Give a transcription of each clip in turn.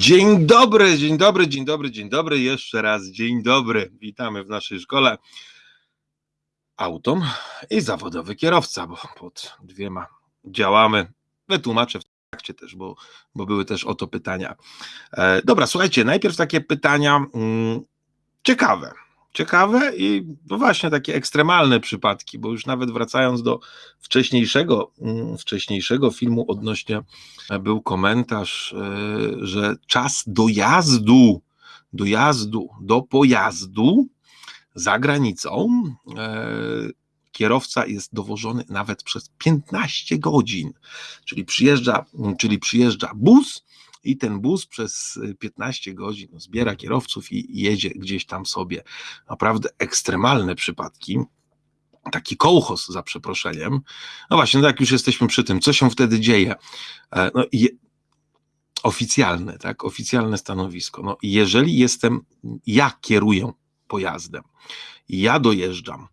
Dzień dobry, dzień dobry, dzień dobry, dzień dobry. Jeszcze raz dzień dobry. Witamy w naszej szkole. Autom i zawodowy kierowca, bo pod dwiema działamy. Wytłumaczę w trakcie też, bo, bo były też o to pytania. E, dobra, słuchajcie, najpierw takie pytania mm, ciekawe ciekawe i no właśnie takie ekstremalne przypadki, bo już nawet wracając do wcześniejszego, mm, wcześniejszego filmu odnośnie e, był komentarz, e, że czas dojazdu, dojazdu do pojazdu za granicą e, kierowca jest dowożony nawet przez 15 godzin, czyli przyjeżdża, czyli przyjeżdża bus, i ten bus przez 15 y, godzin zbiera kierowców i jedzie gdzieś tam sobie. Naprawdę ekstremalne przypadki. Taki kołchos za przeproszeniem. No właśnie, no jak już jesteśmy przy tym, co się wtedy dzieje? E, no, je, oficjalne, tak, oficjalne stanowisko. No, jeżeli jestem, ja kieruję pojazdem, ja dojeżdżam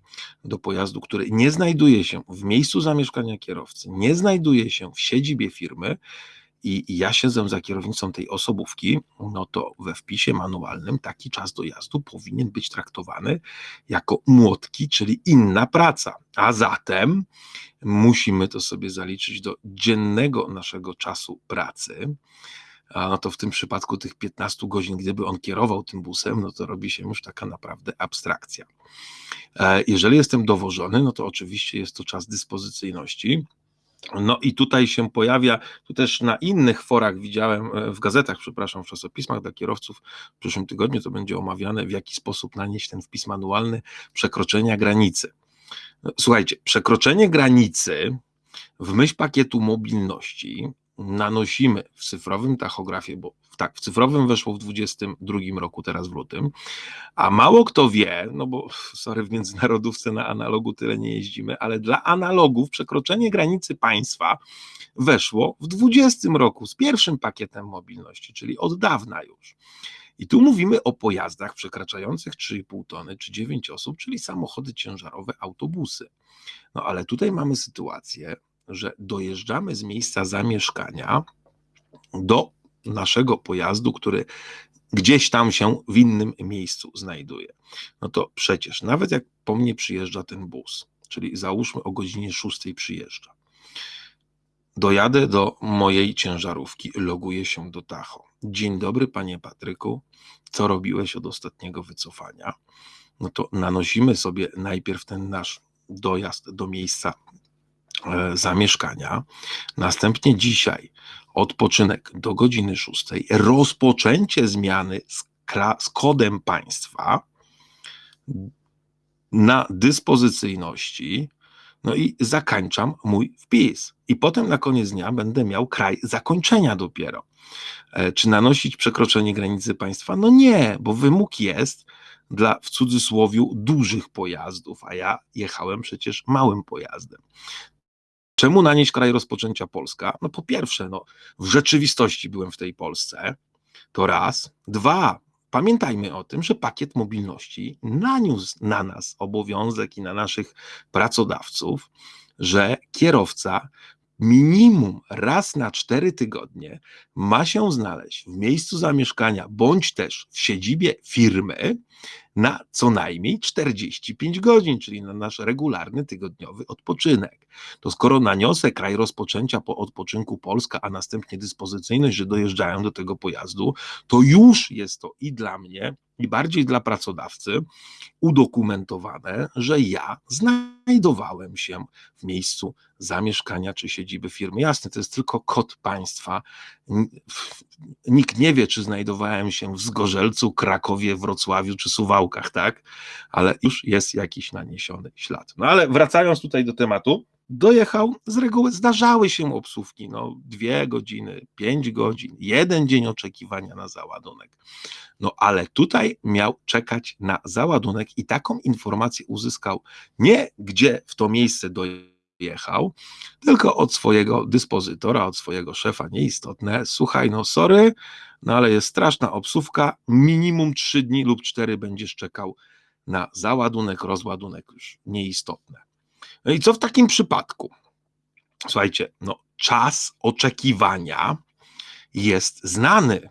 do pojazdu, który nie znajduje się w miejscu zamieszkania kierowcy, nie znajduje się w siedzibie firmy, i ja siedzę za kierownicą tej osobówki, no to we wpisie manualnym taki czas dojazdu powinien być traktowany jako młotki, czyli inna praca. A zatem musimy to sobie zaliczyć do dziennego naszego czasu pracy. No to w tym przypadku tych 15 godzin, gdyby on kierował tym busem, no to robi się już taka naprawdę abstrakcja. E, jeżeli jestem dowożony, no to oczywiście jest to czas dyspozycyjności no i tutaj się pojawia, tu też na innych forach widziałem, e, w gazetach, przepraszam, w czasopismach dla kierowców w przyszłym tygodniu to będzie omawiane, w jaki sposób nanieść ten wpis manualny przekroczenia granicy. Słuchajcie, przekroczenie granicy w myśl pakietu mobilności nanosimy w cyfrowym tachografie, bo tak, w cyfrowym weszło w 2022 roku, teraz w lutym, a mało kto wie, no bo sorry, w międzynarodówce na analogu tyle nie jeździmy, ale dla analogów przekroczenie granicy państwa weszło w 20 roku z pierwszym pakietem mobilności, czyli od dawna już. I tu mówimy o pojazdach przekraczających 3,5 tony czy 9 osób, czyli samochody ciężarowe, autobusy. No ale tutaj mamy sytuację, że dojeżdżamy z miejsca zamieszkania do naszego pojazdu, który gdzieś tam się w innym miejscu znajduje. No to przecież nawet jak po mnie przyjeżdża ten bus, czyli załóżmy o godzinie 6 przyjeżdża, dojadę do mojej ciężarówki, loguję się do Tacho. Dzień dobry, panie Patryku, co robiłeś od ostatniego wycofania? No to nanosimy sobie najpierw ten nasz dojazd do miejsca zamieszkania. Następnie dzisiaj odpoczynek do godziny 6, rozpoczęcie zmiany z, z kodem państwa na dyspozycyjności, no i zakończam mój wpis. I potem na koniec dnia będę miał kraj zakończenia dopiero. E, czy nanosić przekroczenie granicy państwa? No nie, bo wymóg jest dla w cudzysłowie dużych pojazdów, a ja jechałem przecież małym pojazdem. Czemu nanieść kraj rozpoczęcia Polska? No po pierwsze, no, w rzeczywistości byłem w tej Polsce, to raz. Dwa, pamiętajmy o tym, że pakiet mobilności naniósł na nas obowiązek i na naszych pracodawców, że kierowca minimum raz na cztery tygodnie ma się znaleźć w miejscu zamieszkania bądź też w siedzibie firmy na co najmniej 45 godzin, czyli na nasz regularny tygodniowy odpoczynek. To skoro naniosę kraj rozpoczęcia po odpoczynku Polska, a następnie dyspozycyjność, że dojeżdżają do tego pojazdu, to już jest to i dla mnie, i bardziej dla pracodawcy udokumentowane, że ja znajdowałem się w miejscu zamieszkania czy siedziby firmy. Jasne, to jest tylko kod państwa. Nikt nie wie, czy znajdowałem się w Zgorzelcu, Krakowie, Wrocławiu czy Tak? Ale już jest jakiś naniesiony ślad. No ale wracając tutaj do tematu, dojechał, z reguły zdarzały się obsówki, no dwie godziny, pięć godzin, jeden dzień oczekiwania na załadunek. No ale tutaj miał czekać na załadunek i taką informację uzyskał nie gdzie w to miejsce dojechał, tylko od swojego dyspozytora, od swojego szefa, nieistotne. Słuchaj, no sorry, no ale jest straszna obsówka, minimum trzy dni lub cztery będziesz czekał na załadunek, rozładunek już nieistotne. No i co w takim przypadku? Słuchajcie, no czas oczekiwania jest znany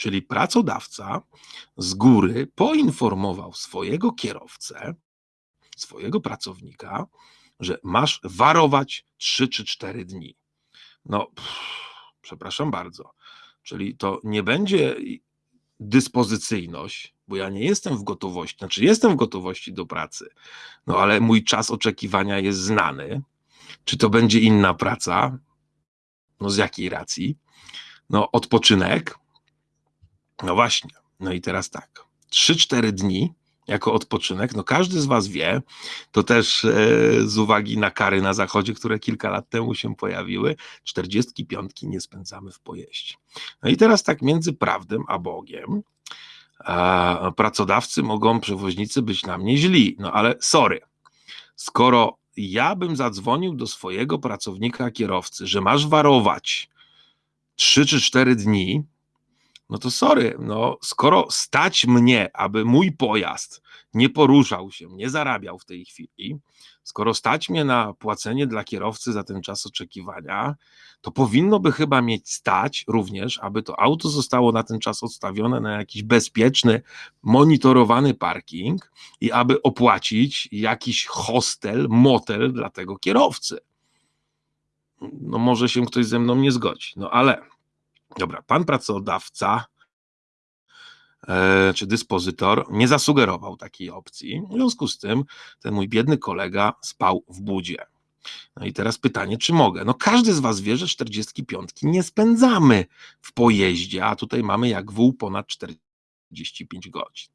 Czyli pracodawca z góry poinformował swojego kierowcę, swojego pracownika, że masz warować 3 czy 4 dni. No, pff, przepraszam bardzo. Czyli to nie będzie dyspozycyjność, bo ja nie jestem w gotowości, znaczy jestem w gotowości do pracy, no ale mój czas oczekiwania jest znany. Czy to będzie inna praca? No z jakiej racji? No odpoczynek? No właśnie. No i teraz tak. 3-4 dni jako odpoczynek, no każdy z Was wie, to też e, z uwagi na kary na zachodzie, które kilka lat temu się pojawiły, 45 nie spędzamy w pojeździe. No i teraz tak między prawdą a Bogiem, pracodawcy mogą, przewoźnicy być na mnie źli, no ale sorry, skoro ja bym zadzwonił do swojego pracownika kierowcy, że masz warować 3 czy 4 dni, no to sorry, no skoro stać mnie, aby mój pojazd nie poruszał się, nie zarabiał w tej chwili, skoro stać mnie na płacenie dla kierowcy za ten czas oczekiwania, to powinno by chyba mieć stać również, aby to auto zostało na ten czas odstawione na jakiś bezpieczny, monitorowany parking i aby opłacić jakiś hostel, motel dla tego kierowcy. No może się ktoś ze mną nie zgodzi, no ale Dobra, pan pracodawca e, czy dyspozytor nie zasugerował takiej opcji. W związku z tym ten mój biedny kolega spał w budzie. No i teraz pytanie, czy mogę? No każdy z was wie, że 45 nie spędzamy w pojeździe, a tutaj mamy jak wół ponad 45 godzin.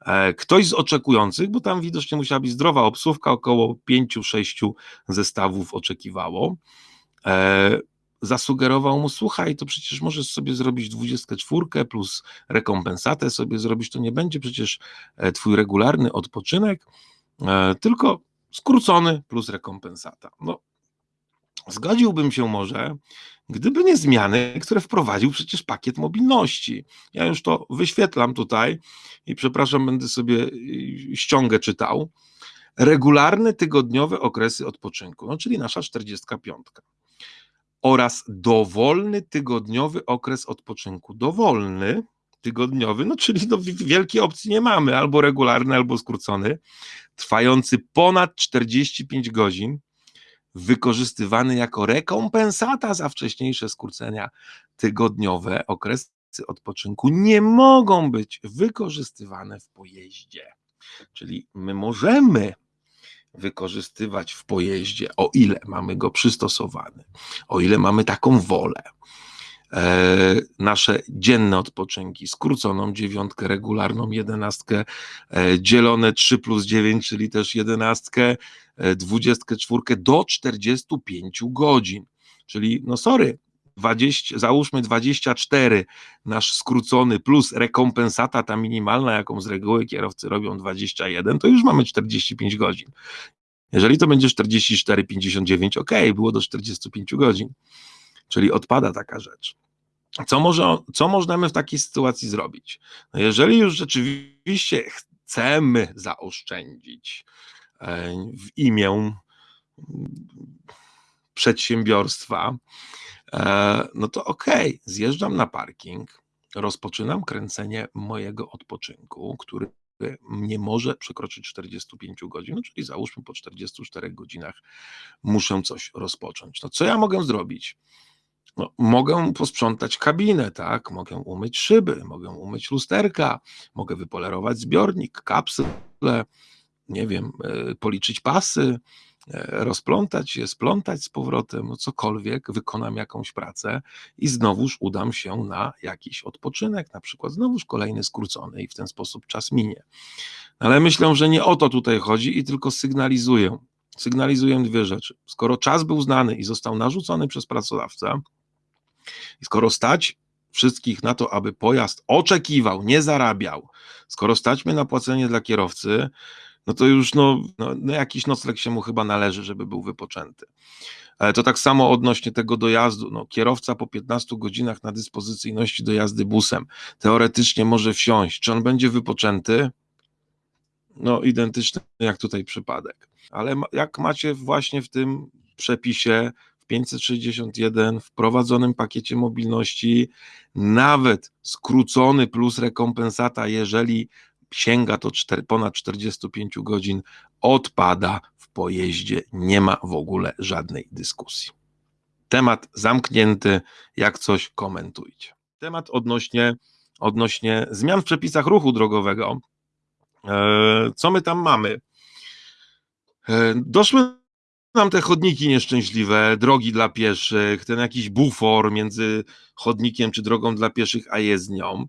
E, ktoś z oczekujących, bo tam widocznie musiała być zdrowa obsłówka, około 5-6 zestawów oczekiwało, e, zasugerował mu, słuchaj, to przecież możesz sobie zrobić 24 plus rekompensatę sobie zrobić, to nie będzie przecież e, twój regularny odpoczynek, e, tylko skrócony plus rekompensata. No, zgodziłbym się może, gdyby nie zmiany, które wprowadził przecież pakiet mobilności. Ja już to wyświetlam tutaj i przepraszam, będę sobie e, ściągę czytał. Regularne tygodniowe okresy odpoczynku, no czyli nasza 45 oraz dowolny tygodniowy okres odpoczynku. Dowolny tygodniowy, no czyli no, wielkiej opcji nie mamy, albo regularny, albo skrócony, trwający ponad 45 godzin, wykorzystywany jako rekompensata za wcześniejsze skrócenia tygodniowe. Okresy odpoczynku nie mogą być wykorzystywane w pojeździe. Czyli my możemy wykorzystywać w pojeździe, o ile mamy go przystosowany, o ile mamy taką wolę. E, nasze dzienne odpoczynki, skróconą dziewiątkę, regularną jedenastkę, e, dzielone 3 plus 9, czyli też jedenastkę, e, dwudziestkę czwórkę do 45 godzin. Czyli, no sorry, 20, załóżmy 24 nasz skrócony plus rekompensata ta minimalna, jaką z reguły kierowcy robią 21, to już mamy 45 godzin. Jeżeli to będzie 44, 59, ok, było do 45 godzin, czyli odpada taka rzecz. Co, może, co możemy w takiej sytuacji zrobić? No jeżeli już rzeczywiście chcemy zaoszczędzić e, w imię przedsiębiorstwa, E, no to okej, okay, zjeżdżam na parking, rozpoczynam kręcenie mojego odpoczynku, który nie może przekroczyć 45 godzin, czyli załóżmy po 44 godzinach muszę coś rozpocząć. No co ja mogę zrobić? No, mogę posprzątać kabinę, tak? Mogę umyć szyby, mogę umyć lusterka, mogę wypolerować zbiornik, kapsle, nie wiem, e, policzyć pasy, E, rozplątać je, splątać z powrotem, no cokolwiek, wykonam jakąś pracę i znowuż udam się na jakiś odpoczynek, na przykład znowuż kolejny skrócony i w ten sposób czas minie. Ale myślę, że nie o to tutaj chodzi i tylko sygnalizuję. Sygnalizuję dwie rzeczy. Skoro czas był znany i został narzucony przez pracodawcę, i skoro stać wszystkich na to, aby pojazd oczekiwał, nie zarabiał, skoro stać mnie na płacenie dla kierowcy, no to już no, no, no jakiś nocleg się mu chyba należy, żeby był wypoczęty. To tak samo odnośnie tego dojazdu. No, kierowca po 15 godzinach na dyspozycyjności do jazdy busem teoretycznie może wsiąść. Czy on będzie wypoczęty? No, identyczny jak tutaj przypadek. Ale jak macie właśnie w tym przepisie 561, wprowadzonym pakiecie mobilności, nawet skrócony plus rekompensata, jeżeli sięga to czter, ponad 45 godzin, odpada w pojeździe. Nie ma w ogóle żadnej dyskusji. Temat zamknięty, jak coś komentujcie. Temat odnośnie, odnośnie zmian w przepisach ruchu drogowego. E, co my tam mamy? E, doszły nam te chodniki nieszczęśliwe, drogi dla pieszych, ten jakiś bufor między chodnikiem czy drogą dla pieszych a jezdnią.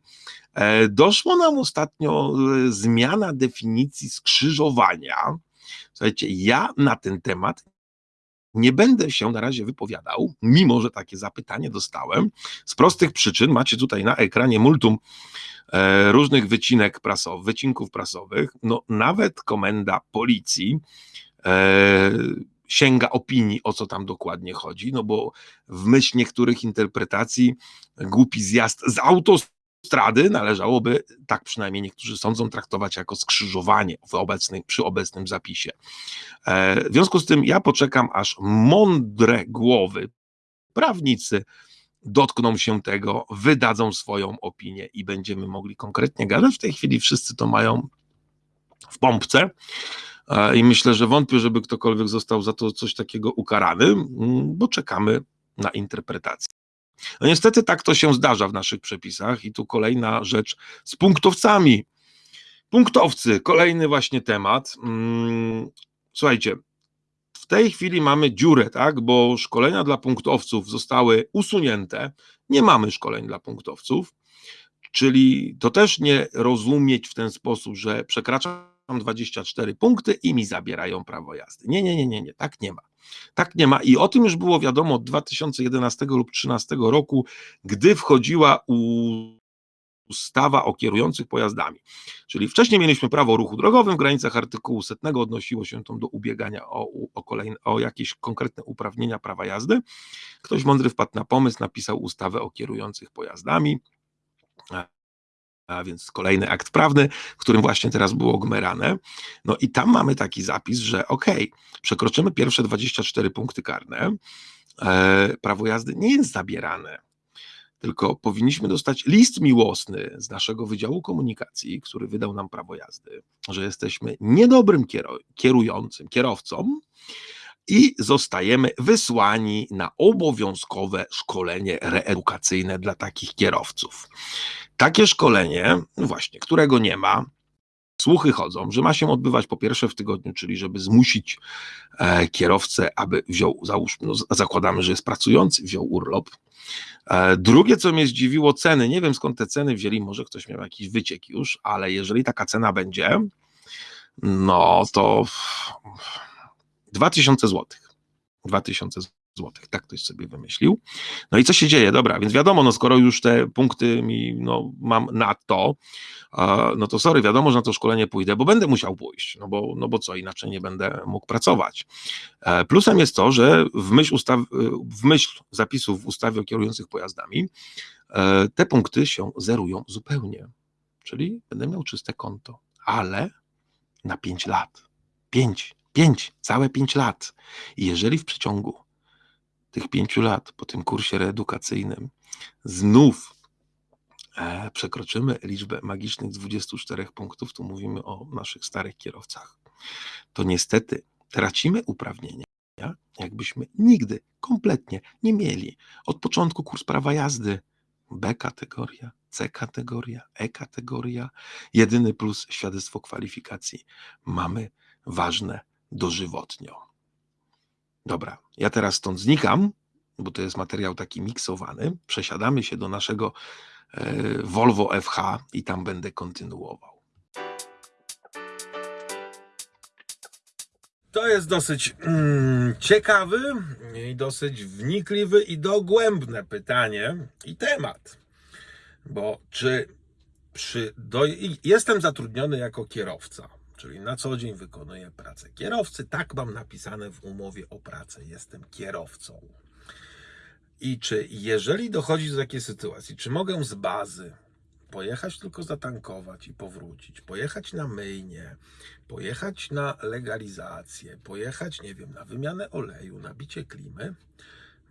E, doszło nam ostatnio zmiana definicji skrzyżowania. Słuchajcie, ja na ten temat nie będę się na razie wypowiadał, mimo że takie zapytanie dostałem. Z prostych przyczyn macie tutaj na ekranie multum e, różnych wycinek prasowych, wycinków prasowych. No, nawet komenda policji e, sięga opinii, o co tam dokładnie chodzi, no bo w myśl niektórych interpretacji głupi zjazd z autostrady należałoby, tak przynajmniej niektórzy sądzą, traktować jako skrzyżowanie w obecnym, przy obecnym zapisie. E, w związku z tym ja poczekam, aż mądre głowy, prawnicy, dotkną się tego, wydadzą swoją opinię i będziemy mogli konkretnie gadać. W tej chwili wszyscy to mają w pompce. I myślę, że wątpię, żeby ktokolwiek został za to coś takiego ukarany, bo czekamy na interpretację. No niestety tak to się zdarza w naszych przepisach i tu kolejna rzecz z punktowcami. Punktowcy, kolejny właśnie temat. Mm, słuchajcie, w tej chwili mamy dziurę, tak, bo szkolenia dla punktowców zostały usunięte. Nie mamy szkoleń dla punktowców, czyli to też nie rozumieć w ten sposób, że przekracza 24 punkty i mi zabierają prawo jazdy. Nie, nie, nie, nie, nie, tak nie ma. Tak nie ma i o tym już było wiadomo od 2011 lub 2013 roku, gdy wchodziła ustawa o kierujących pojazdami. Czyli wcześniej mieliśmy prawo o ruchu drogowym w granicach artykułu setnego, odnosiło się to do ubiegania o, o, kolejne, o jakieś konkretne uprawnienia prawa jazdy. Ktoś mądry wpadł na pomysł, napisał ustawę o kierujących pojazdami a więc kolejny akt prawny, którym właśnie teraz było gmerane. No i tam mamy taki zapis, że ok, przekroczymy pierwsze 24 punkty karne, e, prawo jazdy nie jest zabierane, tylko powinniśmy dostać list miłosny z naszego Wydziału Komunikacji, który wydał nam prawo jazdy, że jesteśmy niedobrym kierującym, kierowcą, i zostajemy wysłani na obowiązkowe szkolenie reedukacyjne dla takich kierowców. Takie szkolenie, właśnie, którego nie ma, słuchy chodzą, że ma się odbywać po pierwsze w tygodniu, czyli żeby zmusić e, kierowcę, aby wziął, załóżmy, no, zakładamy, że jest pracujący, wziął urlop. E, drugie, co mnie zdziwiło, ceny. Nie wiem skąd te ceny wzięli, może ktoś miał jakiś wyciek już, ale jeżeli taka cena będzie, no to 2000 zł. 2000 złotych, tak ktoś sobie wymyślił. No i co się dzieje? Dobra, więc wiadomo, no skoro już te punkty mi, no mam na to, no to sorry, wiadomo, że na to szkolenie pójdę, bo będę musiał pójść, no bo, no bo co, inaczej nie będę mógł pracować. E, plusem jest to, że w myśl, ustaw, w myśl zapisów w ustawie o kierujących pojazdami e, te punkty się zerują zupełnie, czyli będę miał czyste konto, ale na 5 lat. 5, 5, całe 5 lat. I jeżeli w przeciągu tych pięciu lat po tym kursie reedukacyjnym znów e, przekroczymy liczbę magicznych 24 punktów, tu mówimy o naszych starych kierowcach, to niestety tracimy uprawnienia, jakbyśmy nigdy kompletnie nie mieli od początku kurs prawa jazdy. B kategoria, C kategoria, E kategoria. Jedyny plus świadectwo kwalifikacji. Mamy ważne dożywotnio. Dobra, ja teraz stąd znikam, bo to jest materiał taki miksowany. Przesiadamy się do naszego e, Volvo FH i tam będę kontynuował. To jest dosyć mm, ciekawy i dosyć wnikliwy i dogłębne pytanie i temat. Bo czy przy, do, jestem zatrudniony jako kierowca czyli na co dzień wykonuję pracę kierowcy. Tak mam napisane w umowie o pracę. Jestem kierowcą. I czy jeżeli dochodzi do takiej sytuacji, czy mogę z bazy pojechać tylko zatankować i powrócić, pojechać na myjnie, pojechać na legalizację, pojechać, nie wiem, na wymianę oleju, na bicie klimy,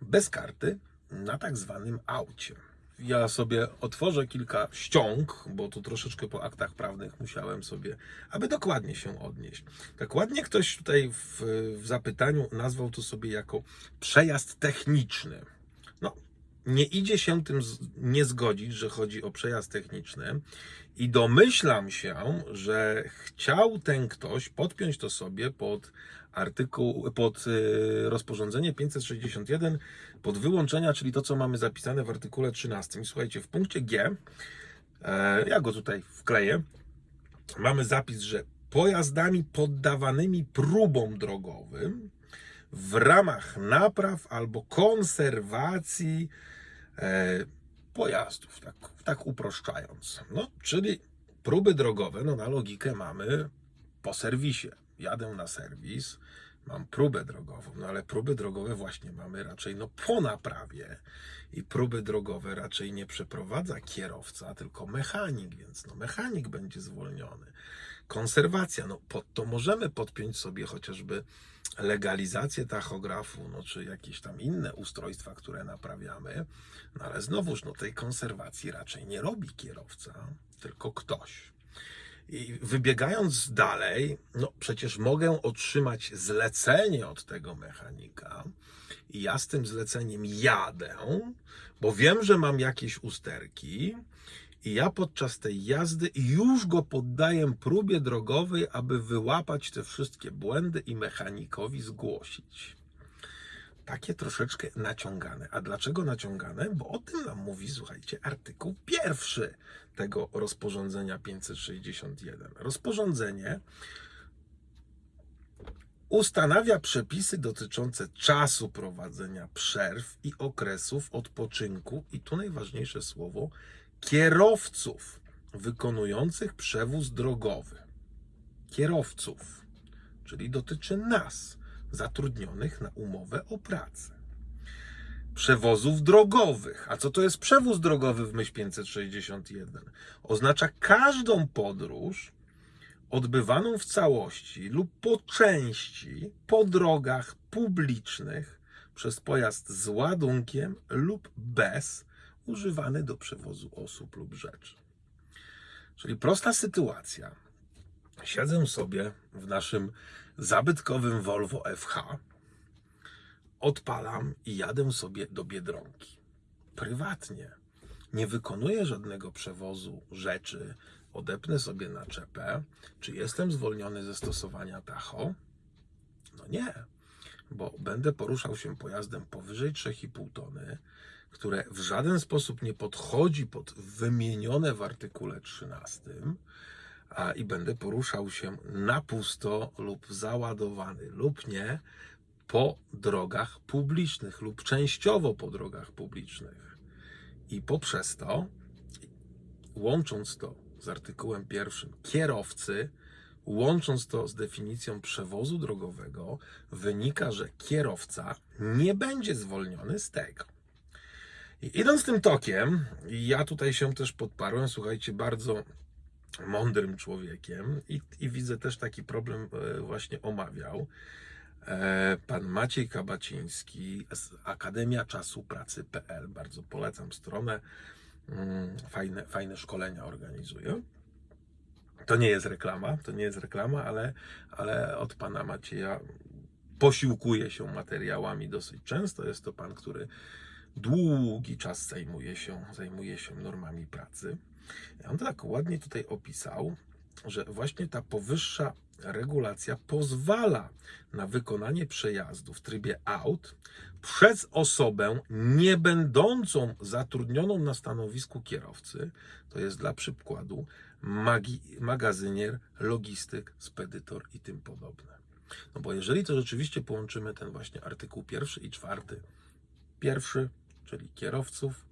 bez karty na tak zwanym aucie. Ja sobie otworzę kilka ściąg, bo tu troszeczkę po aktach prawnych musiałem sobie, aby dokładnie się odnieść. Tak ładnie ktoś tutaj w, w zapytaniu nazwał to sobie jako przejazd techniczny. No, nie idzie się tym nie zgodzić, że chodzi o przejazd techniczny i domyślam się, że chciał ten ktoś podpiąć to sobie pod artykuł, pod y, rozporządzenie 561, pod wyłączenia, czyli to, co mamy zapisane w artykule 13. I słuchajcie, w punkcie G, e, ja go tutaj wkleję, mamy zapis, że pojazdami poddawanymi próbom drogowym w ramach napraw albo konserwacji e, pojazdów, tak, tak uproszczając. No, czyli próby drogowe, no na logikę mamy po serwisie. Jadę na serwis, mam próbę drogową, no ale próby drogowe właśnie mamy raczej no po naprawie i próby drogowe raczej nie przeprowadza kierowca, tylko mechanik, więc no mechanik będzie zwolniony. Konserwacja, no pod to możemy podpiąć sobie chociażby legalizację tachografu, no czy jakieś tam inne ustrojstwa, które naprawiamy, no ale znowuż no tej konserwacji raczej nie robi kierowca, tylko ktoś. I wybiegając dalej, no przecież mogę otrzymać zlecenie od tego mechanika i ja z tym zleceniem jadę, bo wiem, że mam jakieś usterki i ja podczas tej jazdy już go poddaję próbie drogowej, aby wyłapać te wszystkie błędy i mechanikowi zgłosić. Takie troszeczkę naciągane. A dlaczego naciągane? Bo o tym nam mówi, słuchajcie, artykuł pierwszy tego rozporządzenia 561. Rozporządzenie ustanawia przepisy dotyczące czasu prowadzenia przerw i okresów odpoczynku, i tu najważniejsze słowo, kierowców wykonujących przewóz drogowy. Kierowców, czyli dotyczy nas, zatrudnionych na umowę o pracę. Przewozów drogowych. A co to jest przewóz drogowy w myśl 561? Oznacza każdą podróż odbywaną w całości lub po części po drogach publicznych przez pojazd z ładunkiem lub bez, używany do przewozu osób lub rzeczy. Czyli prosta sytuacja. Siedzę sobie w naszym zabytkowym Volvo FH, odpalam i jadę sobie do Biedronki. Prywatnie. Nie wykonuję żadnego przewozu rzeczy, odepnę sobie naczepę. Czy jestem zwolniony ze stosowania tacho? No nie, bo będę poruszał się pojazdem powyżej 3,5 tony, które w żaden sposób nie podchodzi pod wymienione w artykule 13 a, i będę poruszał się na pusto lub załadowany lub nie po drogach publicznych lub częściowo po drogach publicznych. I poprzez to, łącząc to z artykułem pierwszym, kierowcy, łącząc to z definicją przewozu drogowego, wynika, że kierowca nie będzie zwolniony z tego. I idąc tym tokiem, ja tutaj się też podparłem, słuchajcie, bardzo mądrym człowiekiem i, i widzę też taki problem e, właśnie omawiał. E, Pan Maciej Kabaciński z Akademia Czasu Pracy.pl. Bardzo polecam stronę. Mm, Fajne, fajne szkolenia organizuje. To nie jest reklama, to nie jest reklama, ale, ale od pana Macieja posiłkuje się materiałami dosyć często. Jest to pan, który długi czas zajmuje się, zajmuje się normami pracy. On to tak ładnie tutaj opisał, że właśnie ta powyższa regulacja pozwala na wykonanie przejazdu w trybie aut przez osobę nie będącą zatrudnioną na stanowisku kierowcy, to jest dla przykładu magi, magazynier, logistyk, spedytor i tym podobne. No bo jeżeli to rzeczywiście połączymy ten właśnie artykuł pierwszy i czwarty, pierwszy, czyli kierowców,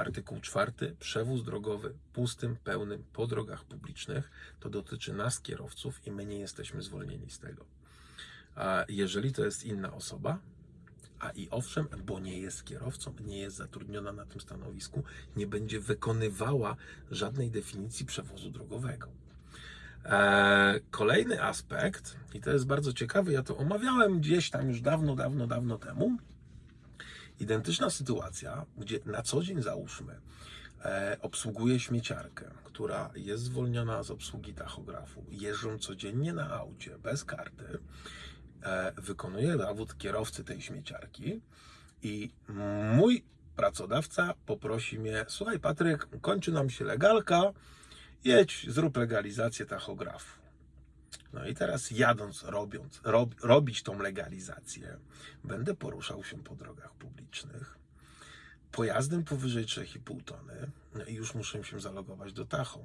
artykuł czwarty, przewóz drogowy pustym, pełnym po drogach publicznych, to dotyczy nas kierowców i my nie jesteśmy zwolnieni z tego. A jeżeli to jest inna osoba, a i owszem, bo nie jest kierowcą, nie jest zatrudniona na tym stanowisku, nie będzie wykonywała żadnej definicji przewozu drogowego. Eee, Kolejny aspekt, i to jest bardzo ciekawy, ja to omawiałem gdzieś tam już dawno, dawno, dawno temu, identyczna sytuacja, gdzie na co dzień załóżmy, e, obsługuje śmieciarkę, która jest zwolniona z obsługi tachografu, jeżdżą codziennie na aucie bez karty, e, wykonuje zawód kierowcy tej śmieciarki i mój pracodawca poprosi mnie, słuchaj Patryk, kończy nam się legalka, jedź, zrób legalizację tachografu. No i teraz jadąc, robiąc, rob, robić tą legalizację, będę poruszał się po drogach publicznych pojazdem powyżej 3,5 tony no i już muszę się zalogować do Tacho.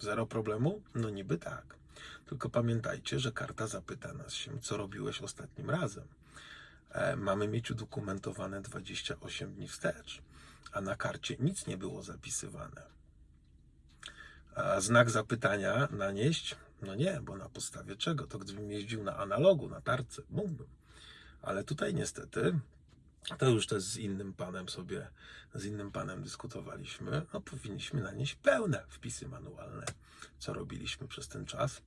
Zero problemu? No niby tak. Tylko pamiętajcie, że karta zapyta nas się, co robiłeś ostatnim razem. E, mamy mieć udokumentowane 28 dni wstecz, a na karcie nic nie było zapisywane. A znak zapytania nanieść? No nie, bo na podstawie czego? To gdybym jeździł na analogu, na tarce, mógłbym. Ale tutaj niestety, to już też z innym panem sobie, z innym panem dyskutowaliśmy, no powinniśmy nanieść pełne wpisy manualne, co robiliśmy przez ten czas.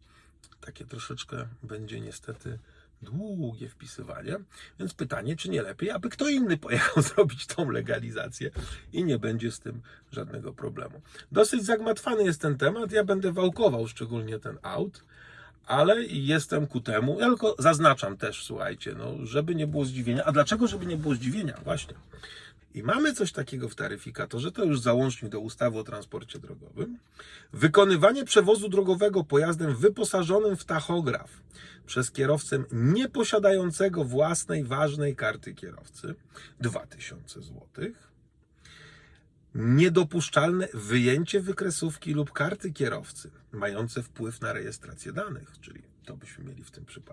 Takie troszeczkę będzie niestety długie wpisywanie, więc pytanie, czy nie lepiej, aby kto inny pojechał zrobić tą legalizację i nie będzie z tym żadnego problemu. Dosyć zagmatwany jest ten temat, ja będę wałkował szczególnie ten aut, ale jestem ku temu, ja tylko zaznaczam też, słuchajcie, no, żeby nie było zdziwienia. A dlaczego, żeby nie było zdziwienia? Właśnie. I mamy coś takiego w taryfikatorze, to już załącznik do ustawy o transporcie drogowym. Wykonywanie przewozu drogowego pojazdem wyposażonym w tachograf przez kierowcę nieposiadającego własnej ważnej karty kierowcy 2000 zł. Niedopuszczalne wyjęcie wykresówki lub karty kierowcy mające wpływ na rejestrację danych, czyli to byśmy mieli w tym przypadku.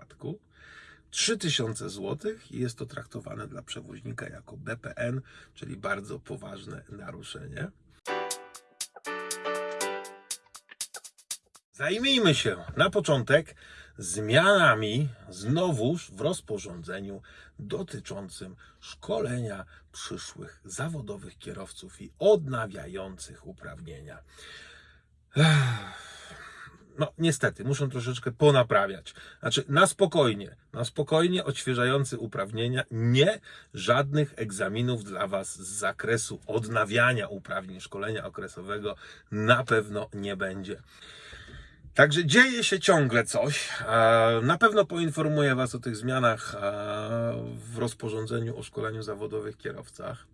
3000 zł i jest to traktowane dla przewoźnika jako BPN, czyli bardzo poważne naruszenie. Zajmijmy się na początek zmianami znowuż w rozporządzeniu dotyczącym szkolenia przyszłych zawodowych kierowców i odnawiających uprawnienia. No niestety, muszą troszeczkę ponaprawiać. Znaczy, na spokojnie, na spokojnie odświeżający uprawnienia, nie żadnych egzaminów dla Was z zakresu odnawiania uprawnień szkolenia okresowego na pewno nie będzie. Także dzieje się ciągle coś. Na pewno poinformuję Was o tych zmianach w rozporządzeniu o szkoleniu zawodowych kierowcach.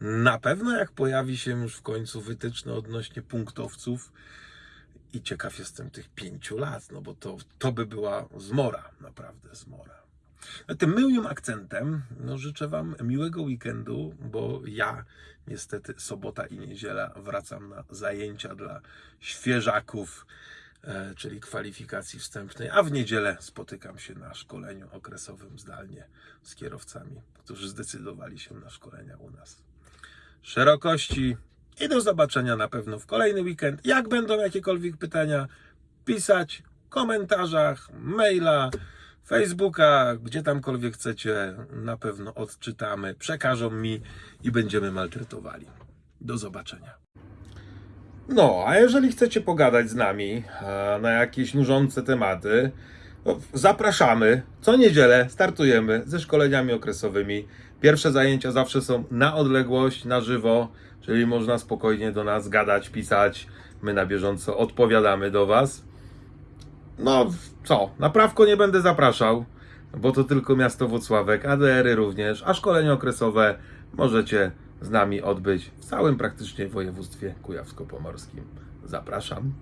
Na pewno jak pojawi się już w końcu wytyczne odnośnie punktowców, i ciekaw jestem tych pięciu lat, no bo to, to by była zmora, naprawdę zmora. Tym miłym akcentem no, życzę Wam miłego weekendu, bo ja niestety sobota i niedziela wracam na zajęcia dla świeżaków, e, czyli kwalifikacji wstępnej, a w niedzielę spotykam się na szkoleniu okresowym zdalnie z kierowcami, którzy zdecydowali się na szkolenia u nas. Szerokości i do zobaczenia na pewno w kolejny weekend. Jak będą jakiekolwiek pytania, pisać w komentarzach, maila, Facebooka, gdzie tamkolwiek chcecie, na pewno odczytamy, przekażą mi i będziemy maltretowali. Do zobaczenia. No, a jeżeli chcecie pogadać z nami e, na jakieś nużące tematy, zapraszamy. Co niedzielę startujemy ze szkoleniami okresowymi. Pierwsze zajęcia zawsze są na odległość, na żywo, czyli można spokojnie do nas gadać, pisać. My na bieżąco odpowiadamy do Was. No co, na prawko nie będę zapraszał, bo to tylko miasto Włocławek, ADR-y również, a szkolenie okresowe możecie z nami odbyć w całym praktycznie województwie kujawsko-pomorskim. Zapraszam.